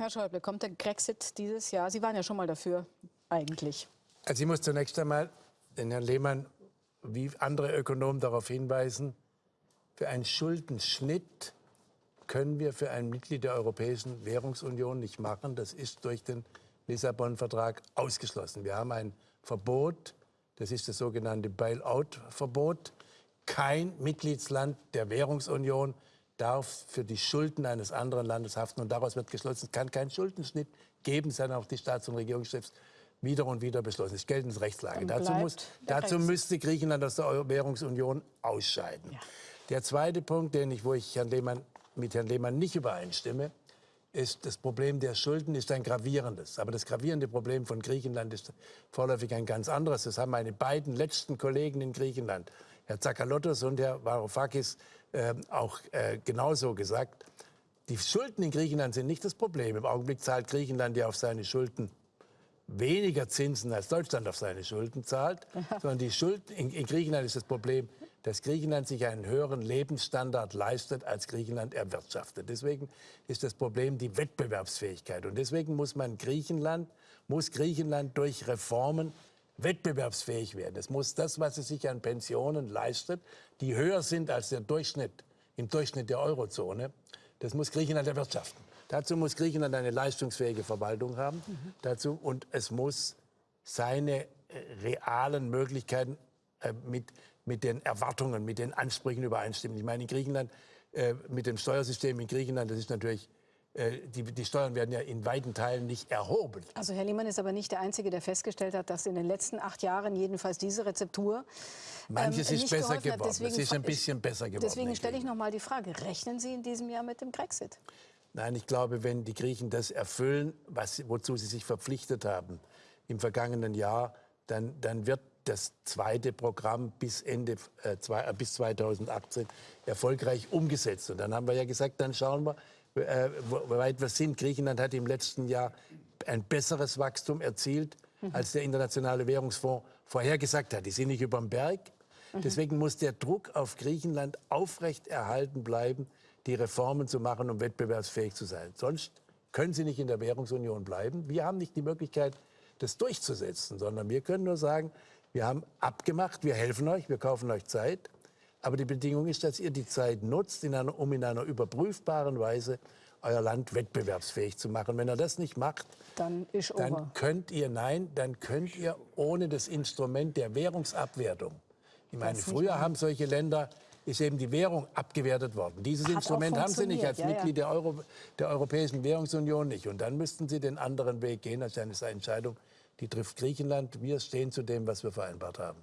Herr Schäuble, kommt der Grexit dieses Jahr? Sie waren ja schon mal dafür, eigentlich. Also ich muss zunächst einmal den Herrn Lehmann wie andere Ökonomen darauf hinweisen, für einen Schuldenschnitt können wir für ein Mitglied der Europäischen Währungsunion nicht machen. Das ist durch den Lissabon-Vertrag ausgeschlossen. Wir haben ein Verbot, das ist das sogenannte Bailout-Verbot. Kein Mitgliedsland der Währungsunion darf für die Schulden eines anderen Landes haften. Und daraus wird geschlossen, es kann keinen Schuldenschnitt geben, sondern auch die Staats- und Regierungschefs wieder und wieder beschlossen. Das ist geltende Rechtslage. Dazu, muss, dazu müsste Griechenland aus der Währungsunion ausscheiden. Ja. Der zweite Punkt, den ich, wo ich Herrn Lehmann, mit Herrn Lehmann nicht übereinstimme, ist das Problem der Schulden ist ein gravierendes. Aber das gravierende Problem von Griechenland ist vorläufig ein ganz anderes. Das haben meine beiden letzten Kollegen in Griechenland, Herr Zakalotos und Herr Varoufakis, äh, auch äh, genauso gesagt. Die Schulden in Griechenland sind nicht das Problem. Im Augenblick zahlt Griechenland ja auf seine Schulden weniger Zinsen als Deutschland auf seine Schulden zahlt, sondern die Schulden in, in Griechenland ist das Problem, dass Griechenland sich einen höheren Lebensstandard leistet, als Griechenland erwirtschaftet. Deswegen ist das Problem die Wettbewerbsfähigkeit. Und deswegen muss man Griechenland, muss Griechenland durch Reformen wettbewerbsfähig werden. Es muss das, was es sich an Pensionen leistet, die höher sind als der Durchschnitt, im Durchschnitt der Eurozone, das muss Griechenland erwirtschaften. Dazu muss Griechenland eine leistungsfähige Verwaltung haben. Mhm. Dazu, und es muss seine äh, realen Möglichkeiten äh, mit, mit den Erwartungen, mit den Ansprüchen übereinstimmen. Ich meine, in Griechenland, äh, mit dem Steuersystem in Griechenland, das ist natürlich die, die, Steuern werden ja in weiten Teilen nicht erhoben. Also Herr Lehmann ist aber nicht der Einzige, der festgestellt hat, dass in den letzten acht Jahren jedenfalls diese Rezeptur Manches ähm, ist besser geworden. Deswegen, es ist ein bisschen besser geworden. Deswegen stelle ich noch mal die Frage, rechnen Sie in diesem Jahr mit dem Brexit? Nein, ich glaube, wenn die Griechen das erfüllen, was, wozu sie sich verpflichtet haben im vergangenen Jahr, dann, dann wird das zweite Programm bis, Ende, äh, zwei, äh, bis 2018 erfolgreich umgesetzt. Und dann haben wir ja gesagt, dann schauen wir, äh, weit wir sind. Griechenland hat im letzten Jahr ein besseres Wachstum erzielt, mhm. als der Internationale Währungsfonds vorhergesagt hat. Die sind nicht über dem Berg. Mhm. Deswegen muss der Druck auf Griechenland aufrecht erhalten bleiben, die Reformen zu machen, um wettbewerbsfähig zu sein. Sonst können sie nicht in der Währungsunion bleiben. Wir haben nicht die Möglichkeit, das durchzusetzen, sondern wir können nur sagen, wir haben abgemacht, wir helfen euch, wir kaufen euch Zeit. Aber die Bedingung ist, dass ihr die Zeit nutzt, in einer, um in einer überprüfbaren Weise euer Land wettbewerbsfähig zu machen. Wenn ihr das nicht macht, dann, dann könnt ihr, nein, dann könnt ihr ohne das Instrument der Währungsabwertung, ich meine, früher haben solche Länder ist eben die Währung abgewertet worden. Dieses Hat Instrument haben Sie nicht als ja, Mitglied ja. Der, Euro, der Europäischen Währungsunion nicht. Und dann müssten Sie den anderen Weg gehen. Das ist eine Entscheidung, die trifft Griechenland. Wir stehen zu dem, was wir vereinbart haben.